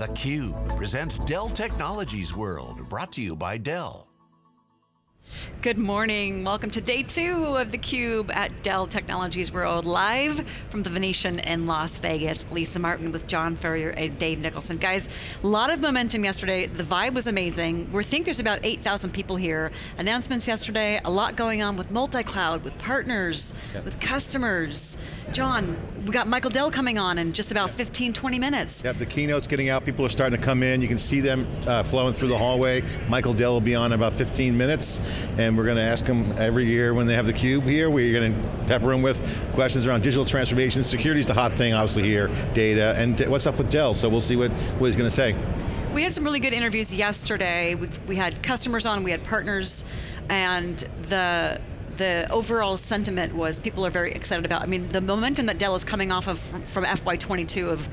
theCUBE presents Dell Technologies World, brought to you by Dell. Good morning, welcome to day two of theCUBE at Dell Technologies World, live from the Venetian in Las Vegas. Lisa Martin with John Furrier and Dave Nicholson. Guys, a lot of momentum yesterday, the vibe was amazing. We think there's about 8,000 people here. Announcements yesterday, a lot going on with multi-cloud, with partners, yep. with customers. John, we got Michael Dell coming on in just about 15, 20 minutes. Yep, the keynote's getting out, people are starting to come in, you can see them uh, flowing through the hallway. Michael Dell will be on in about 15 minutes, and we're going to ask them every year when they have the cube here, we're going to pepper them with questions around digital transformation, security's the hot thing obviously here, data, and what's up with Dell, so we'll see what, what he's going to say. We had some really good interviews yesterday. We, we had customers on, we had partners, and the the overall sentiment was people are very excited about. I mean, the momentum that Dell is coming off of from, from FY22 of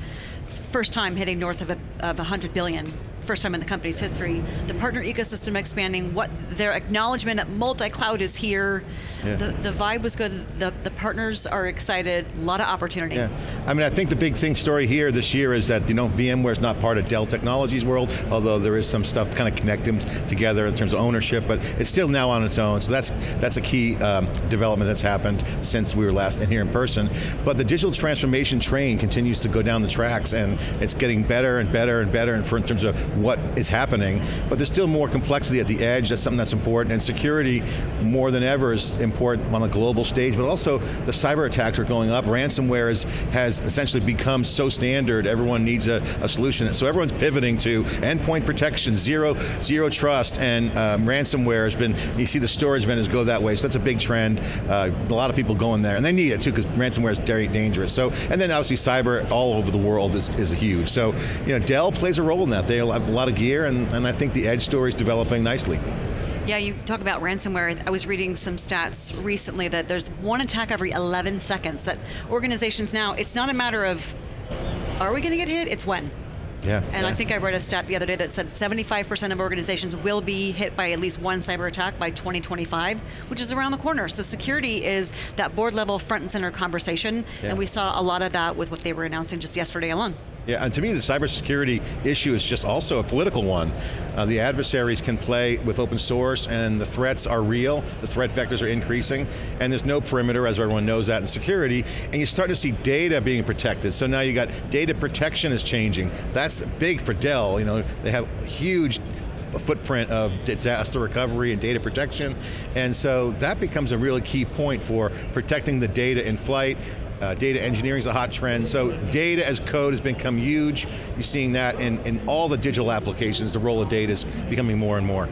first time hitting north of, a, of 100 billion first time in the company's history. The partner ecosystem expanding, what their acknowledgement that multi-cloud is here. Yeah. The, the vibe was good, the, the partners are excited, a lot of opportunity. Yeah. I mean, I think the big thing story here this year is that, you know, VMware is not part of Dell Technologies world, although there is some stuff to kind of connect them together in terms of ownership, but it's still now on its own, so that's, that's a key um, development that's happened since we were last in here in person. But the digital transformation train continues to go down the tracks and it's getting better and better and better in terms of what is happening, but there's still more complexity at the edge, that's something that's important, and security more than ever is important on a global stage, but also the cyber attacks are going up, ransomware is, has essentially become so standard, everyone needs a, a, solution. So everyone's pivoting to endpoint protection, zero, zero trust, and um, ransomware has been, you see the storage vendors go that way, so that's a big trend. Uh, a lot of people going there, and they need it too, because ransomware is very dangerous. So, and then obviously cyber all over the world is, is huge. So, you know, Dell plays a role in that. They have a lot of gear, and, and I think the edge story is developing nicely. Yeah, you talk about ransomware. I was reading some stats recently that there's one attack every 11 seconds. That organizations now, it's not a matter of, are we going to get hit? It's when. Yeah. And yeah. I think I read a stat the other day that said 75% of organizations will be hit by at least one cyber attack by 2025, which is around the corner. So security is that board level front and center conversation, yeah. and we saw a lot of that with what they were announcing just yesterday alone. Yeah, and to me the cybersecurity issue is just also a political one. Uh, the adversaries can play with open source and the threats are real, the threat vectors are increasing, and there's no perimeter, as everyone knows that in security, and you're starting to see data being protected. So now you got data protection is changing. That's big for Dell, you know, they have huge footprint of disaster recovery and data protection, and so that becomes a really key point for protecting the data in flight, uh, data engineering is a hot trend, so data as code has become huge. You're seeing that in, in all the digital applications, the role of data is becoming more and more.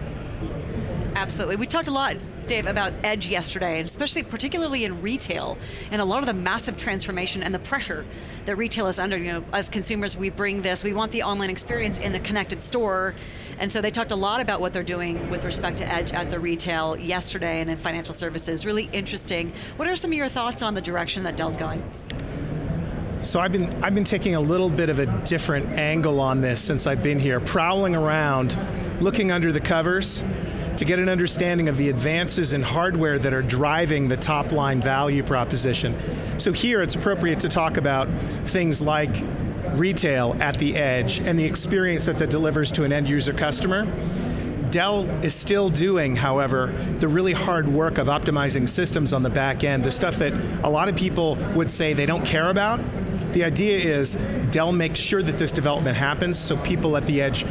Absolutely, we talked a lot Dave, about Edge yesterday, and especially particularly in retail, and a lot of the massive transformation and the pressure that retail is under. You know, as consumers, we bring this, we want the online experience in the connected store, and so they talked a lot about what they're doing with respect to Edge at the retail yesterday and in financial services. Really interesting. What are some of your thoughts on the direction that Dell's going? So I've been, I've been taking a little bit of a different angle on this since I've been here, prowling around, looking under the covers, to get an understanding of the advances in hardware that are driving the top line value proposition. So here it's appropriate to talk about things like retail at the edge and the experience that that delivers to an end user customer. Dell is still doing, however, the really hard work of optimizing systems on the back end, the stuff that a lot of people would say they don't care about. The idea is Dell makes sure that this development happens so people at the edge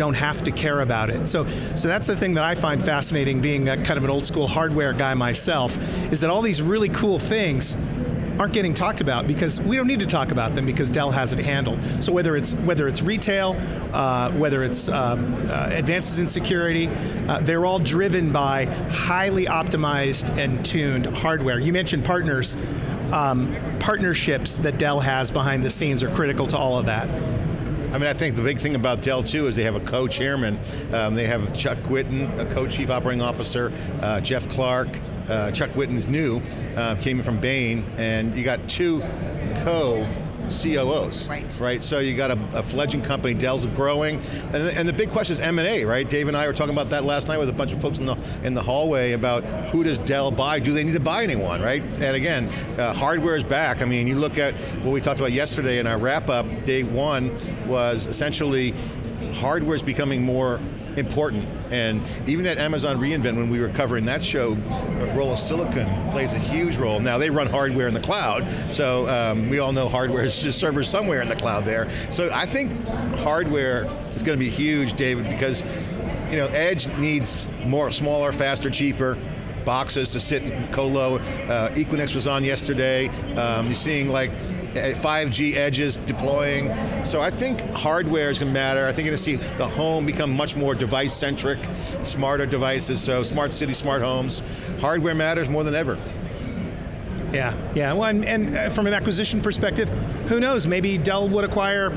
don't have to care about it. So, so that's the thing that I find fascinating being a, kind of an old school hardware guy myself, is that all these really cool things aren't getting talked about because we don't need to talk about them because Dell has it handled. So whether it's whether it's retail, uh, whether it's um, uh, advances in security, uh, they're all driven by highly optimized and tuned hardware. You mentioned partners. Um, partnerships that Dell has behind the scenes are critical to all of that. I mean, I think the big thing about Dell too is they have a co-chairman. Um, they have Chuck Whitten, a co-chief operating officer, uh, Jeff Clarke, uh, Chuck Whitten's new, uh, came in from Bain, and you got two co COOs. Right. Right. So you got a, a fledgling company, Dell's growing, and, and the big question is M and A, right? Dave and I were talking about that last night with a bunch of folks in the in the hallway about who does Dell buy? Do they need to buy anyone, right? And again, uh, hardware is back. I mean, you look at what we talked about yesterday in our wrap up. Day one was essentially hardware is becoming more important. And even at Amazon reInvent, when we were covering that show, the role of silicon plays a huge role. Now they run hardware in the cloud, so um, we all know hardware is just servers somewhere in the cloud there. So I think hardware is going to be huge, David, because you know, Edge needs more, smaller, faster, cheaper boxes to sit in colo. Uh, Equinix was on yesterday. Um, you're seeing like 5G edges deploying. So I think hardware is going to matter. I think you're going to see the home become much more device-centric, smarter devices, so smart city, smart homes. Hardware matters more than ever. Yeah, yeah. Well, and, and uh, from an acquisition perspective, who knows? Maybe Dell would acquire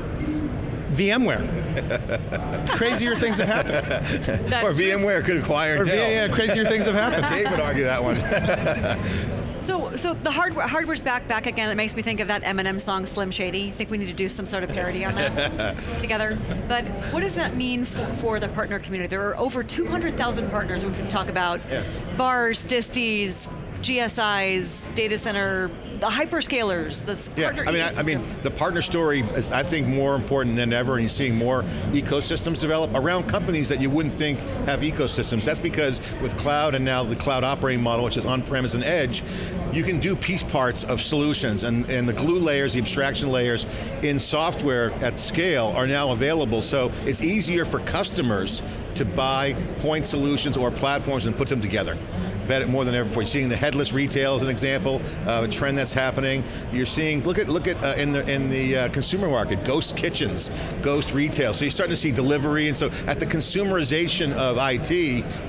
VMware. crazier things have happened. That's or true. VMware could acquire Or, Dell. yeah, yeah, crazier things have happened. Dave would argue that one. So, so the hardware, hardware's back, back again. It makes me think of that Eminem song, Slim Shady. I think we need to do some sort of parody on that together. But what does that mean for, for the partner community? There are over 200,000 partners we can talk about. Yeah. VARs, disties, GSIs, data center, the hyperscalers, the Yeah, partner I mean, I, I mean, the partner story is, I think, more important than ever, and you're seeing more ecosystems develop around companies that you wouldn't think have ecosystems. That's because with cloud and now the cloud operating model, which is on-premise and edge, you can do piece parts of solutions, and, and the glue layers, the abstraction layers in software at scale are now available, so it's easier for customers to buy point solutions or platforms and put them together. Bet more than ever before. You're seeing the headless retail as an example, uh, a trend that's happening. You're seeing, look at look at uh, in the in the uh, consumer market, ghost kitchens, ghost retail. So you're starting to see delivery, and so at the consumerization of IT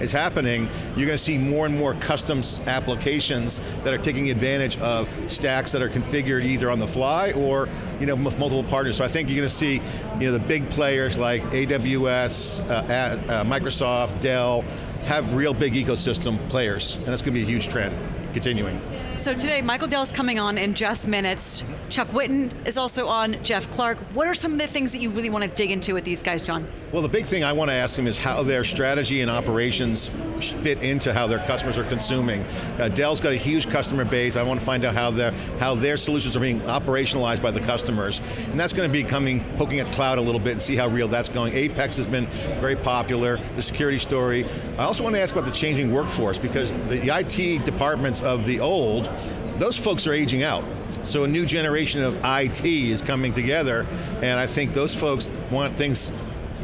is happening, you're going to see more and more custom applications that are taking advantage of stacks that are configured either on the fly or you know with multiple partners. So I think you're going to see you know the big players like AWS, uh, uh, Microsoft, Dell have real big ecosystem players, and that's going to be a huge trend continuing. So today, Michael Dell is coming on in just minutes. Chuck Whitten is also on, Jeff Clarke. What are some of the things that you really want to dig into with these guys, John? Well, the big thing I want to ask them is how their strategy and operations fit into how their customers are consuming. Uh, Dell's got a huge customer base. I want to find out how their how their solutions are being operationalized by the customers, and that's going to be coming poking at cloud a little bit and see how real that's going. Apex has been very popular. The security story. I also want to ask about the changing workforce because the IT departments of the old, those folks are aging out. So a new generation of IT is coming together, and I think those folks want things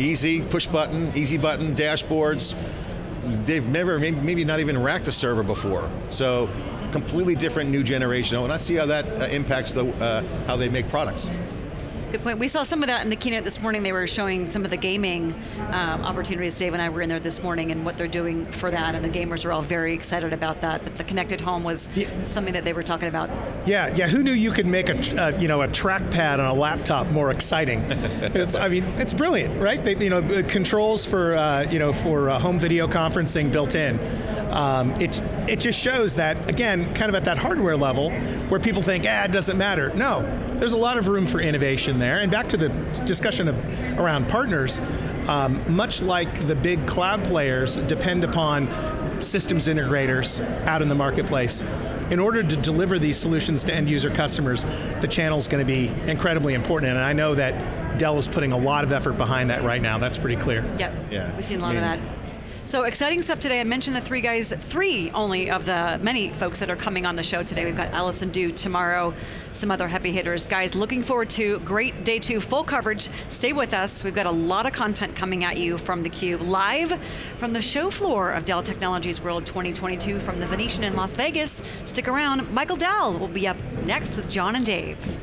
easy, push button, easy button, dashboards. They've never, maybe, not even racked a server before. So completely different new generation. And I see how that uh, impacts the, uh, how they make products. Good point. We saw some of that in the keynote this morning. They were showing some of the gaming um, opportunities. Dave and I were in there this morning and what they're doing for that, and the gamers are all very excited about that. But the connected home was Yeah. something that they were talking about. Yeah, yeah. Who knew you could make a tr- uh, you know a trackpad on a laptop more exciting? it's, I mean, it's brilliant, right? They, you know, uh, controls for uh, you know for uh, home video conferencing built in. Um, it it just shows that again, kind of at that hardware level, where people think, ah, it doesn't matter. No, there's a lot of room for innovation there. And back to the discussion of around partners, um, much like the big cloud players depend upon systems integrators out in the marketplace. In order to deliver these solutions to end user customers, the channel is going to be incredibly important. And I know that Dell is putting a lot of effort behind that right now. That's pretty clear. Yep. Yeah. We've seen a lot I of that. So exciting stuff today. I mentioned the three guys, three only of the many folks that are coming on the show today. We've got Allison Dew tomorrow, some other heavy hitters. Guys, looking forward to great day two, full coverage. Stay with us. We've got a lot of content coming at you from theCUBE, live from the show floor of Dell Technologies World 2022 from the Venetian in Las Vegas. Stick around. Michael Dell will be up next with John and Dave.